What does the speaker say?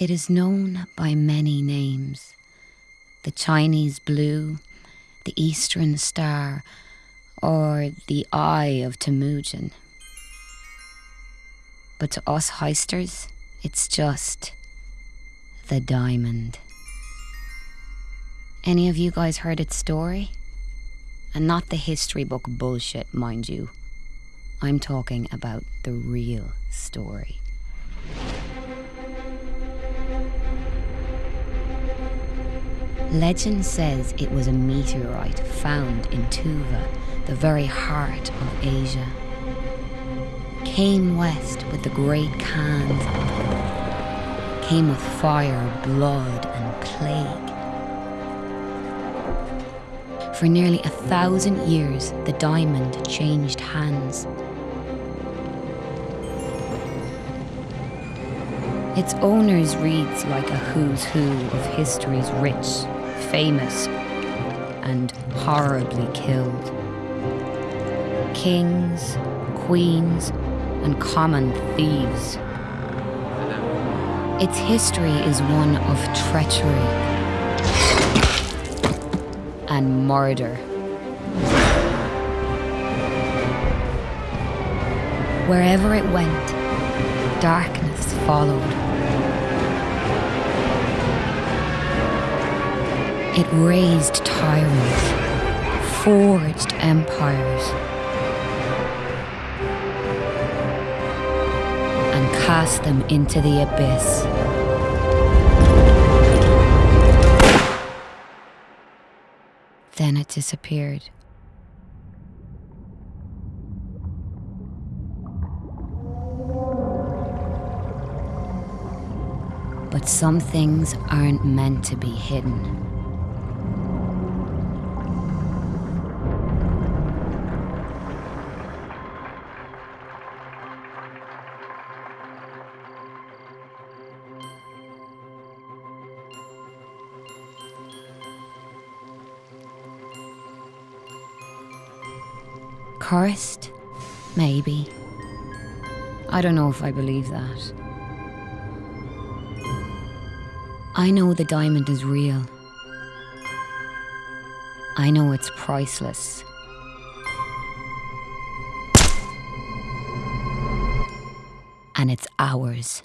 It is known by many names the Chinese blue, the Eastern star, or the Eye of Temujin. But to us heisters, it's just the diamond. Any of you guys heard its story? And not the history book bullshit, mind you. I'm talking about the real story. Legend says it was a meteorite found in Tuva, the very heart of Asia. Came west with the great Khans. Came with fire, blood, and plague. For nearly a thousand years, the diamond changed hands. Its owners reads like a who's who of history's rich famous and horribly killed. Kings, queens, and common thieves. Its history is one of treachery and murder. Wherever it went, darkness followed. It raised tyrants, forged empires, and cast them into the abyss. Then it disappeared. But some things aren't meant to be hidden. Cursed? Maybe. I don't know if I believe that. I know the diamond is real. I know it's priceless. And it's ours.